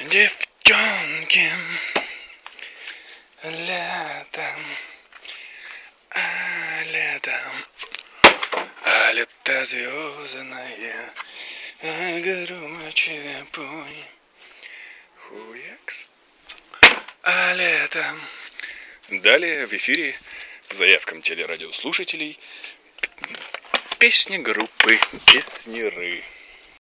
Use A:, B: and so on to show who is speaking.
A: девчонки летом а летом. А лето звездное а громче пой. Хуякс. А летом. Далее в эфире по заявкам телерадиослушателей песни группы песниры.